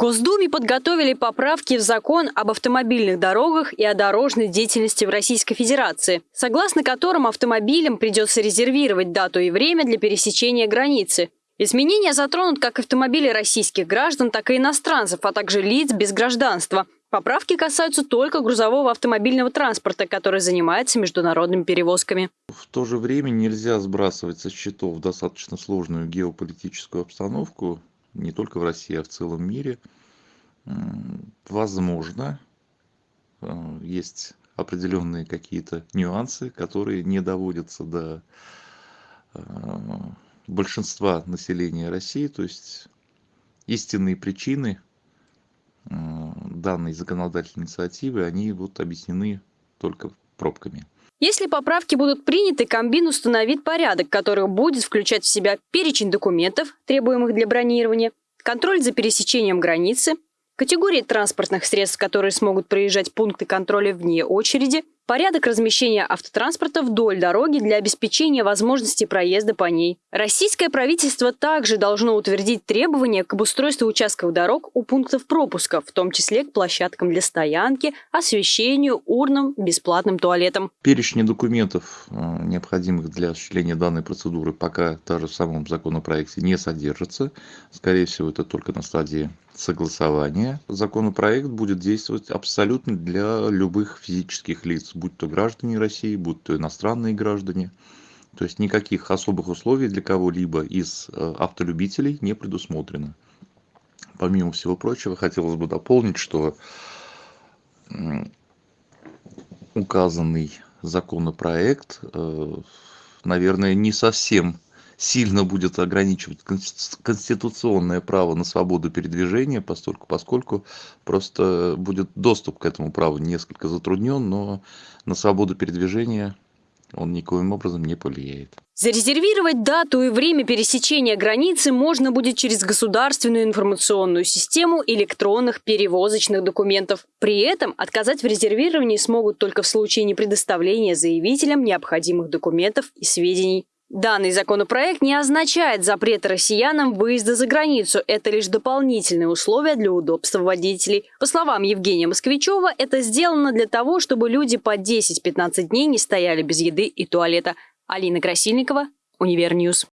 Госдуме подготовили поправки в закон об автомобильных дорогах и о дорожной деятельности в Российской Федерации, согласно которым автомобилям придется резервировать дату и время для пересечения границы. Изменения затронут как автомобили российских граждан, так и иностранцев, а также лиц без гражданства. Поправки касаются только грузового автомобильного транспорта, который занимается международными перевозками. В то же время нельзя сбрасывать со счетов достаточно сложную геополитическую обстановку, не только в России, а в целом мире, возможно, э, есть определенные какие-то нюансы, которые не доводятся до э, большинства населения России, то есть истинные причины э, данной законодательной инициативы, они вот объяснены только пробками. Если поправки будут приняты, Комбин установит порядок, который будет включать в себя перечень документов, требуемых для бронирования, контроль за пересечением границы, категории транспортных средств, которые смогут проезжать пункты контроля вне очереди, порядок размещения автотранспорта вдоль дороги для обеспечения возможности проезда по ней. Российское правительство также должно утвердить требования к обустройству участков дорог у пунктов пропуска, в том числе к площадкам для стоянки, освещению, урнам, бесплатным туалетам. Перечни документов, э, необходимых для осуществления данной процедуры, пока даже в самом законопроекте не содержится. Скорее всего, это только на стадии согласования. Законопроект будет действовать абсолютно для любых физических лиц, будь то граждане России, будь то иностранные граждане. То есть никаких особых условий для кого-либо из э, автолюбителей не предусмотрено. Помимо всего прочего, хотелось бы дополнить, что указанный законопроект, э, наверное, не совсем сильно будет ограничивать конституционное право на свободу передвижения, поскольку, поскольку просто будет доступ к этому праву несколько затруднен, но на свободу передвижения он никоим образом не повлияет. Зарезервировать дату и время пересечения границы можно будет через государственную информационную систему электронных перевозочных документов. При этом отказать в резервировании смогут только в случае непредоставления заявителям необходимых документов и сведений. Данный законопроект не означает запрет россиянам выезда за границу. Это лишь дополнительные условия для удобства водителей. По словам Евгения Москвичева, это сделано для того, чтобы люди по 10-15 дней не стояли без еды и туалета. Алина Красильникова, Универ News.